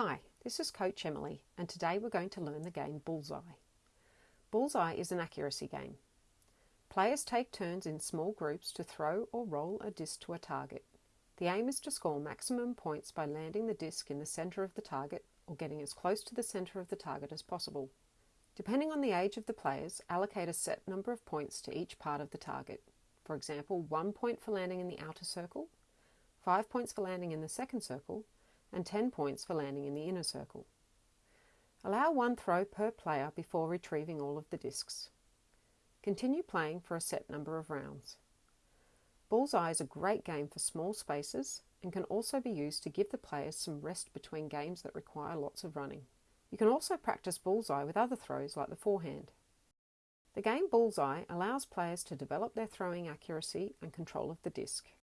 Hi, this is Coach Emily, and today we're going to learn the game Bullseye. Bullseye is an accuracy game. Players take turns in small groups to throw or roll a disc to a target. The aim is to score maximum points by landing the disc in the centre of the target or getting as close to the centre of the target as possible. Depending on the age of the players, allocate a set number of points to each part of the target. For example, one point for landing in the outer circle, five points for landing in the second circle, and 10 points for landing in the inner circle. Allow one throw per player before retrieving all of the discs. Continue playing for a set number of rounds. Bullseye is a great game for small spaces and can also be used to give the players some rest between games that require lots of running. You can also practice bullseye with other throws like the forehand. The game Bullseye allows players to develop their throwing accuracy and control of the disc.